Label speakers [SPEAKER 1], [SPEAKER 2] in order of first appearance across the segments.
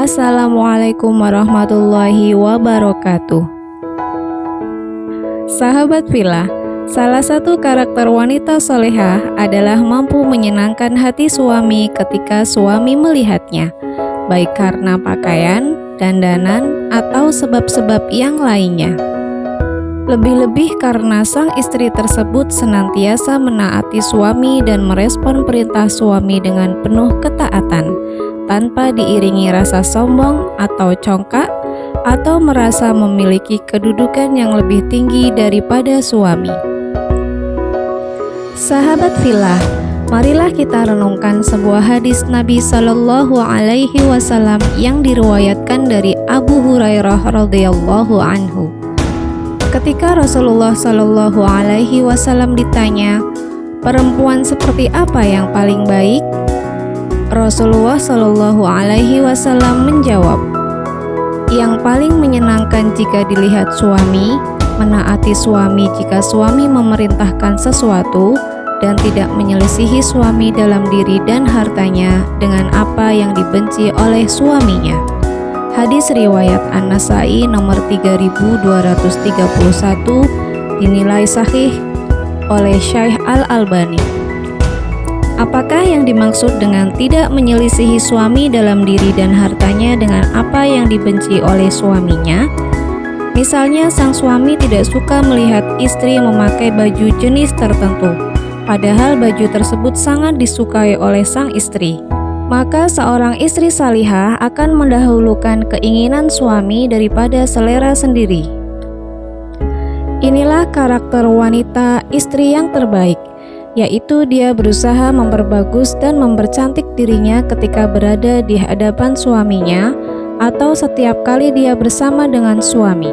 [SPEAKER 1] Assalamualaikum warahmatullahi wabarakatuh. Sahabat Villa, salah satu karakter wanita solehah adalah mampu menyenangkan hati suami ketika suami melihatnya, baik karena pakaian, dandanan, atau sebab-sebab yang lainnya. Lebih-lebih karena sang istri tersebut senantiasa menaati suami dan merespon perintah suami dengan penuh ketaatan, tanpa diiringi rasa sombong atau congkak atau merasa memiliki kedudukan yang lebih tinggi daripada suami. Sahabat Villa, marilah kita renungkan sebuah hadis Nabi Shallallahu Alaihi Wasallam yang diriwayatkan dari Abu Hurairah radhiyallahu anhu. Ketika Rasulullah Shallallahu Alaihi Wasallam ditanya, perempuan seperti apa yang paling baik? Rasulullah Shallallahu Alaihi Wasallam menjawab, yang paling menyenangkan jika dilihat suami, menaati suami jika suami memerintahkan sesuatu, dan tidak menyelisihi suami dalam diri dan hartanya dengan apa yang dibenci oleh suaminya. Hadis riwayat An-Nasai nomor 3231 dinilai sahih oleh Syekh Al-Albani. Apakah yang dimaksud dengan tidak menyelisihi suami dalam diri dan hartanya dengan apa yang dibenci oleh suaminya? Misalnya, sang suami tidak suka melihat istri memakai baju jenis tertentu, padahal baju tersebut sangat disukai oleh sang istri. Maka seorang istri salihah akan mendahulukan keinginan suami daripada selera sendiri. Inilah karakter wanita istri yang terbaik yaitu dia berusaha memperbagus dan mempercantik dirinya ketika berada di hadapan suaminya atau setiap kali dia bersama dengan suami.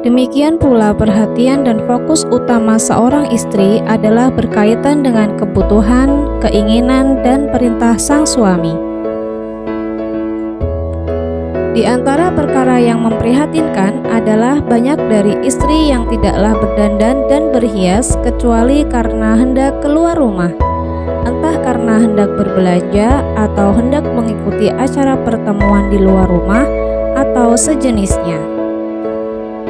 [SPEAKER 1] Demikian pula perhatian dan fokus utama seorang istri adalah berkaitan dengan kebutuhan, keinginan, dan perintah sang suami. Di antara perkara yang memprihatinkan adalah banyak dari istri yang tidaklah berdandan dan berhias kecuali karena hendak keluar rumah. Entah karena hendak berbelanja atau hendak mengikuti acara pertemuan di luar rumah atau sejenisnya.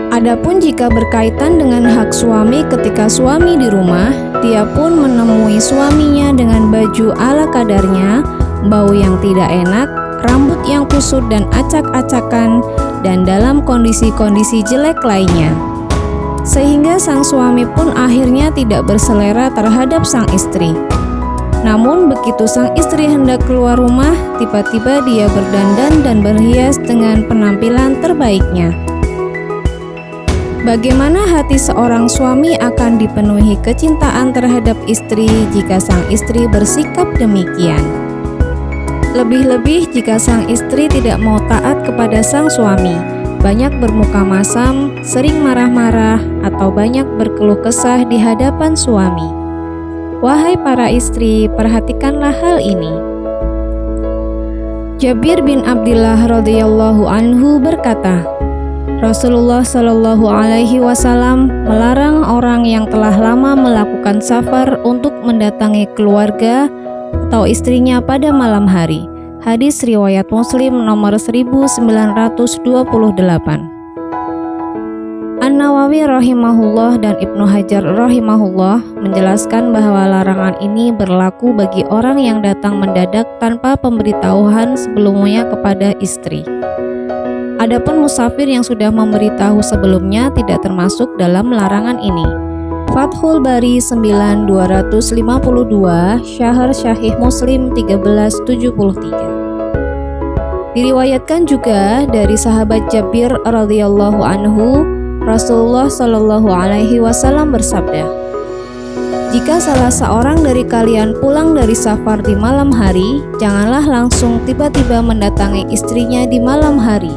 [SPEAKER 1] Adapun jika berkaitan dengan hak suami ketika suami di rumah, dia pun menemui suaminya dengan baju ala kadarnya, bau yang tidak enak, rambut yang kusut dan acak-acakan, dan dalam kondisi-kondisi jelek lainnya. Sehingga sang suami pun akhirnya tidak berselera terhadap sang istri. Namun begitu sang istri hendak keluar rumah, tiba-tiba dia berdandan dan berhias dengan penampilan terbaiknya. Bagaimana hati seorang suami akan dipenuhi kecintaan terhadap istri jika sang istri bersikap demikian? Lebih-lebih jika sang istri tidak mau taat kepada sang suami, banyak bermuka masam, sering marah-marah, atau banyak berkeluh kesah di hadapan suami. Wahai para istri, perhatikanlah hal ini. Jabir bin Abdullah radhiyallahu anhu berkata, Rasulullah Shallallahu Alaihi Wasallam melarang orang yang telah lama melakukan safar untuk mendatangi keluarga atau istrinya pada malam hari. Hadis riwayat Muslim nomor 1928. An-Nawawi rahimahullah dan Ibnu Hajar rahimahullah menjelaskan bahwa larangan ini berlaku bagi orang yang datang mendadak tanpa pemberitahuan sebelumnya kepada istri. Adapun musafir yang sudah memberitahu sebelumnya tidak termasuk dalam larangan ini. Fathul Bari 9252 Syahr Syahih Muslim 1373 Diriwayatkan juga dari sahabat Jabir radhiyallahu anhu Rasulullah shallallahu alaihi wasallam bersabda Jika salah seorang dari kalian pulang dari safar di malam hari janganlah langsung tiba-tiba mendatangi istrinya di malam hari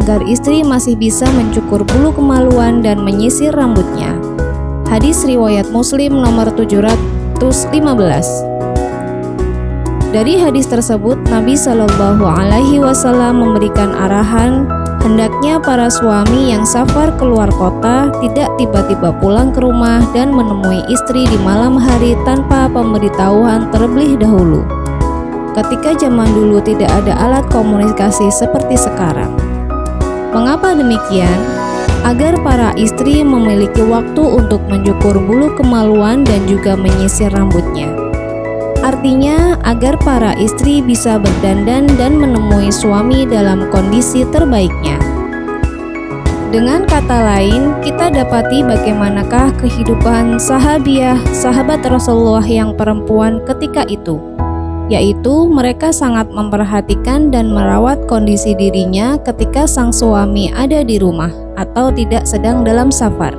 [SPEAKER 1] agar istri masih bisa mencukur bulu kemaluan dan menyisir rambutnya Hadis riwayat Muslim nomor 715. Dari hadis tersebut, Nabi Shallallahu Alaihi Wasallam memberikan arahan hendaknya para suami yang safar keluar kota tidak tiba-tiba pulang ke rumah dan menemui istri di malam hari tanpa pemberitahuan terlebih dahulu. ketika zaman dulu tidak ada alat komunikasi seperti sekarang. Mengapa demikian? Agar para istri memiliki waktu untuk mencukur bulu kemaluan dan juga menyisir rambutnya. Artinya, agar para istri bisa berdandan dan menemui suami dalam kondisi terbaiknya. Dengan kata lain, kita dapati bagaimanakah kehidupan sahabiah, sahabat Rasulullah yang perempuan ketika itu, yaitu mereka sangat memperhatikan dan merawat kondisi dirinya ketika sang suami ada di rumah atau tidak sedang dalam safar.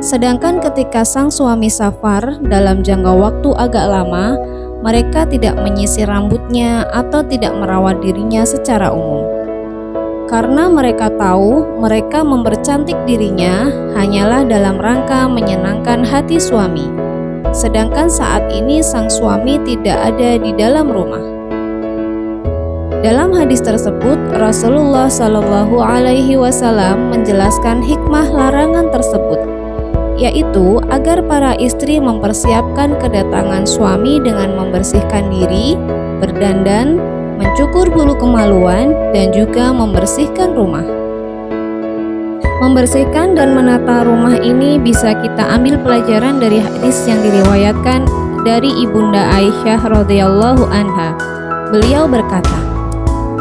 [SPEAKER 1] Sedangkan ketika sang suami safar dalam jangka waktu agak lama, mereka tidak menyisir rambutnya atau tidak merawat dirinya secara umum. Karena mereka tahu mereka mempercantik dirinya hanyalah dalam rangka menyenangkan hati suami. Sedangkan saat ini sang suami tidak ada di dalam rumah. Dalam hadis tersebut, Rasulullah Shallallahu Alaihi Wasallam menjelaskan hikmah larangan tersebut yaitu agar para istri mempersiapkan kedatangan suami dengan membersihkan diri, berdandan, mencukur bulu kemaluan, dan juga membersihkan rumah. Membersihkan dan menata rumah ini bisa kita ambil pelajaran dari hadis yang diriwayatkan dari Ibunda Aisyah radhiyallahu anha. Beliau berkata,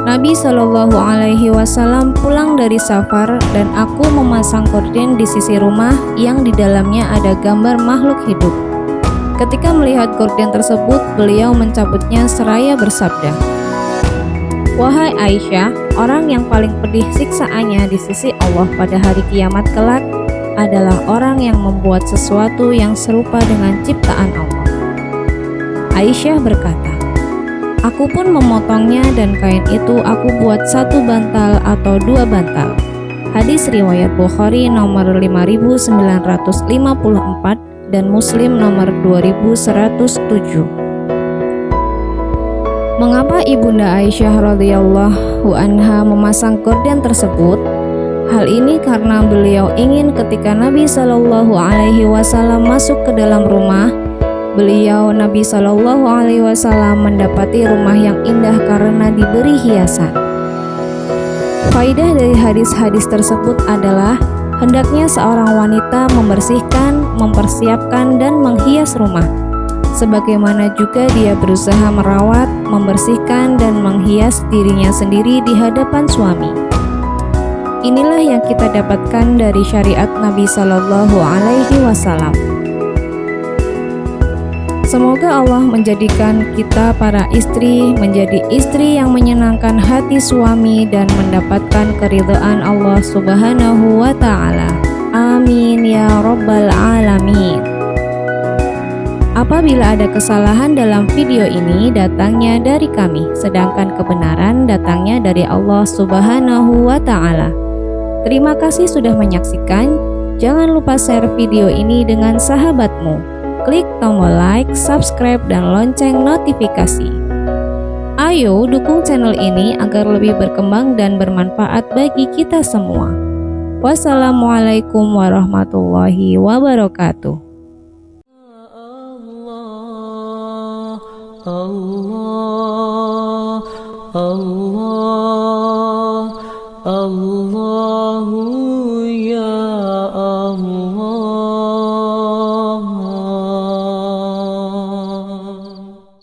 [SPEAKER 1] Nabi Shallallahu Alaihi Wasallam pulang dari safar dan aku memasang korden di sisi rumah yang di dalamnya ada gambar makhluk hidup. Ketika melihat korden tersebut, beliau mencabutnya seraya bersabda, Wahai Aisyah, orang yang paling pedih siksaannya di sisi Allah pada hari kiamat kelak adalah orang yang membuat sesuatu yang serupa dengan ciptaan Allah. Aisyah berkata, Aku pun memotongnya dan kain itu aku buat satu bantal atau dua bantal. Hadis riwayat Bukhari nomor 5954 dan Muslim nomor 2107. Mengapa Ibunda Aisyah radhiyallahu anha memasang korden tersebut? Hal ini karena beliau ingin ketika Nabi Shallallahu alaihi wasallam masuk ke dalam rumah Beliau Nabi Shallallahu Alaihi Wasallam mendapati rumah yang indah karena diberi hiasan. Faidah dari hadis-hadis tersebut adalah hendaknya seorang wanita membersihkan, mempersiapkan, dan menghias rumah. Sebagaimana juga dia berusaha merawat, membersihkan, dan menghias dirinya sendiri di hadapan suami. Inilah yang kita dapatkan dari syariat Nabi Shallallahu Alaihi Wasallam. Semoga Allah menjadikan kita para istri menjadi istri yang menyenangkan hati suami dan mendapatkan keridhaan Allah Subhanahu wa taala. Amin ya rabbal alamin. Apabila ada kesalahan dalam video ini datangnya dari kami, sedangkan kebenaran datangnya dari Allah Subhanahu wa taala. Terima kasih sudah menyaksikan. Jangan lupa share video ini dengan sahabatmu klik tombol like, subscribe, dan lonceng notifikasi. Ayo dukung channel ini agar lebih berkembang dan bermanfaat bagi kita semua. Wassalamualaikum warahmatullahi wabarakatuh. Allah.